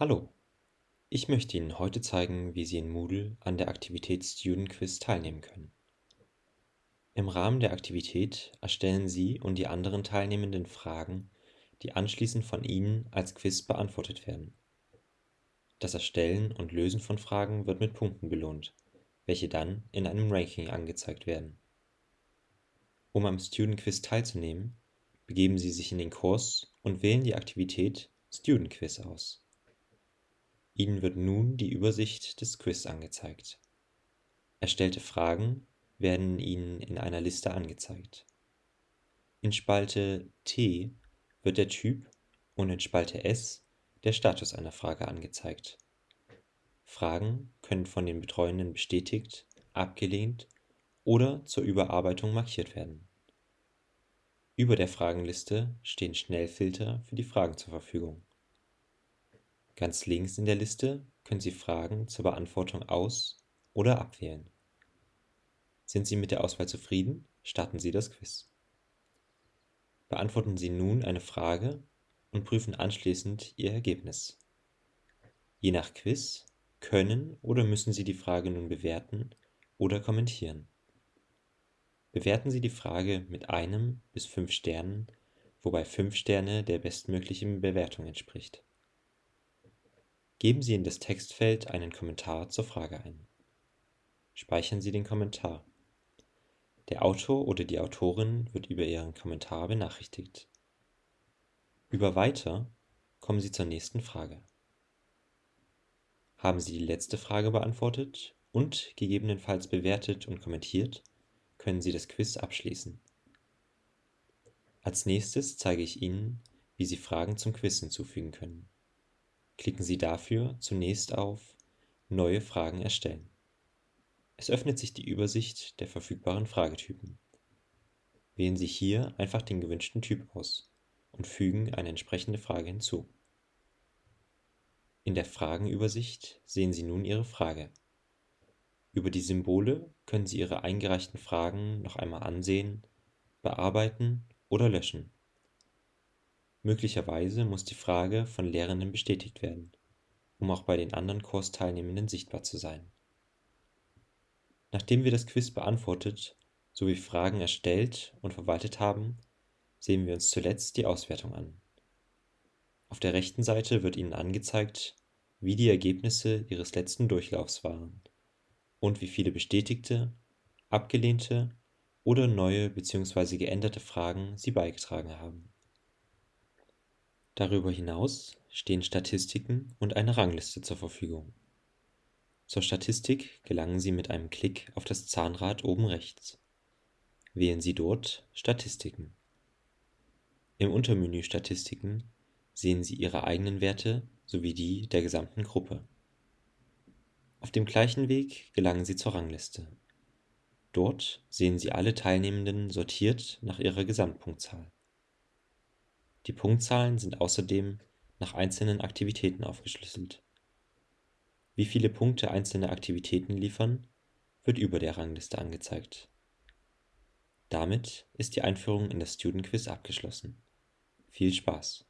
Hallo, ich möchte Ihnen heute zeigen, wie Sie in Moodle an der Aktivität Student Quiz teilnehmen können. Im Rahmen der Aktivität erstellen Sie und die anderen Teilnehmenden Fragen, die anschließend von Ihnen als Quiz beantwortet werden. Das Erstellen und Lösen von Fragen wird mit Punkten belohnt, welche dann in einem Ranking angezeigt werden. Um am Student Quiz teilzunehmen, begeben Sie sich in den Kurs und wählen die Aktivität Student Quiz aus. Ihnen wird nun die Übersicht des Quiz angezeigt. Erstellte Fragen werden Ihnen in einer Liste angezeigt. In Spalte T wird der Typ und in Spalte S der Status einer Frage angezeigt. Fragen können von den Betreuenden bestätigt, abgelehnt oder zur Überarbeitung markiert werden. Über der Fragenliste stehen Schnellfilter für die Fragen zur Verfügung. Ganz links in der Liste können Sie Fragen zur Beantwortung aus oder abwählen. Sind Sie mit der Auswahl zufrieden, starten Sie das Quiz. Beantworten Sie nun eine Frage und prüfen anschließend Ihr Ergebnis. Je nach Quiz können oder müssen Sie die Frage nun bewerten oder kommentieren. Bewerten Sie die Frage mit einem bis fünf Sternen, wobei fünf Sterne der bestmöglichen Bewertung entspricht. Geben Sie in das Textfeld einen Kommentar zur Frage ein. Speichern Sie den Kommentar. Der Autor oder die Autorin wird über Ihren Kommentar benachrichtigt. Über Weiter kommen Sie zur nächsten Frage. Haben Sie die letzte Frage beantwortet und gegebenenfalls bewertet und kommentiert, können Sie das Quiz abschließen. Als nächstes zeige ich Ihnen, wie Sie Fragen zum Quiz hinzufügen können. Klicken Sie dafür zunächst auf Neue Fragen erstellen. Es öffnet sich die Übersicht der verfügbaren Fragetypen. Wählen Sie hier einfach den gewünschten Typ aus und fügen eine entsprechende Frage hinzu. In der Fragenübersicht sehen Sie nun Ihre Frage. Über die Symbole können Sie Ihre eingereichten Fragen noch einmal ansehen, bearbeiten oder löschen. Möglicherweise muss die Frage von Lehrenden bestätigt werden, um auch bei den anderen Kursteilnehmenden sichtbar zu sein. Nachdem wir das Quiz beantwortet sowie Fragen erstellt und verwaltet haben, sehen wir uns zuletzt die Auswertung an. Auf der rechten Seite wird Ihnen angezeigt, wie die Ergebnisse Ihres letzten Durchlaufs waren und wie viele bestätigte, abgelehnte oder neue bzw. geänderte Fragen Sie beigetragen haben. Darüber hinaus stehen Statistiken und eine Rangliste zur Verfügung. Zur Statistik gelangen Sie mit einem Klick auf das Zahnrad oben rechts. Wählen Sie dort Statistiken. Im Untermenü Statistiken sehen Sie Ihre eigenen Werte sowie die der gesamten Gruppe. Auf dem gleichen Weg gelangen Sie zur Rangliste. Dort sehen Sie alle Teilnehmenden sortiert nach ihrer Gesamtpunktzahl. Die Punktzahlen sind außerdem nach einzelnen Aktivitäten aufgeschlüsselt. Wie viele Punkte einzelne Aktivitäten liefern, wird über der Rangliste angezeigt. Damit ist die Einführung in das Student Quiz abgeschlossen. Viel Spaß!